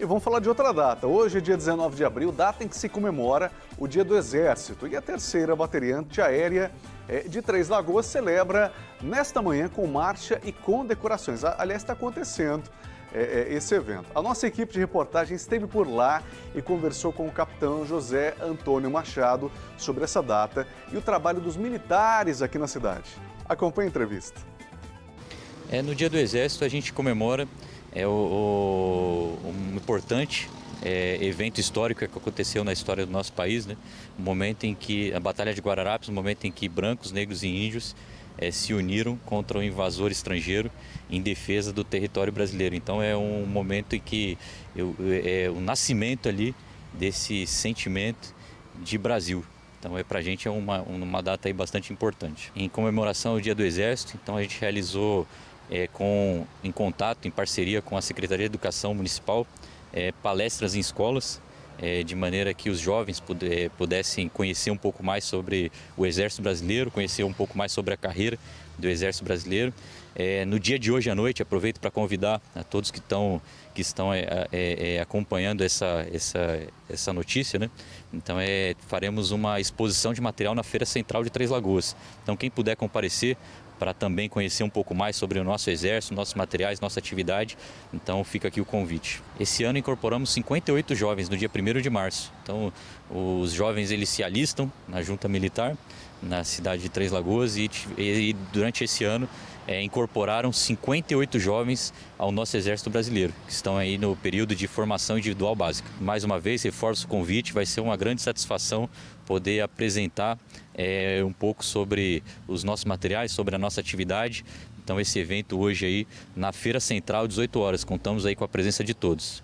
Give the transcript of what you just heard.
E vamos falar de outra data. Hoje, dia 19 de abril, data em que se comemora o Dia do Exército. E a terceira bateria antiaérea eh, de Três Lagoas celebra nesta manhã com marcha e condecorações. Aliás, está acontecendo é, esse evento. A nossa equipe de reportagem esteve por lá e conversou com o capitão José Antônio Machado sobre essa data e o trabalho dos militares aqui na cidade. Acompanhe a entrevista. É, no Dia do Exército a gente comemora é, o, o, um importante é, evento histórico que aconteceu na história do nosso país, né? O momento em que a Batalha de Guararapes, o momento em que brancos, negros e índios é, se uniram contra o invasor estrangeiro em defesa do território brasileiro. Então é um momento em que eu, é o nascimento ali desse sentimento de Brasil. Então é para a gente é uma, uma data aí bastante importante. Em comemoração ao Dia do Exército, então a gente realizou é, com, em contato, em parceria com a Secretaria de Educação Municipal, é, palestras em escolas, é, de maneira que os jovens puder, pudessem conhecer um pouco mais sobre o Exército Brasileiro, conhecer um pouco mais sobre a carreira do Exército Brasileiro. É, no dia de hoje à noite, aproveito para convidar a todos que estão, que estão é, é, é, acompanhando essa, essa, essa notícia, né? Então é, faremos uma exposição de material na Feira Central de Três Lagoas. Então quem puder comparecer, para também conhecer um pouco mais sobre o nosso exército, nossos materiais, nossa atividade. Então fica aqui o convite. Esse ano incorporamos 58 jovens no dia 1 de março. Então os jovens eles se alistam na junta militar na cidade de Três Lagoas e, e durante esse ano é, incorporaram 58 jovens ao nosso Exército Brasileiro, que estão aí no período de formação individual básica. Mais uma vez, reforço o convite, vai ser uma grande satisfação poder apresentar é, um pouco sobre os nossos materiais, sobre a nossa atividade. Então esse evento hoje aí na Feira Central, 18 horas, contamos aí com a presença de todos.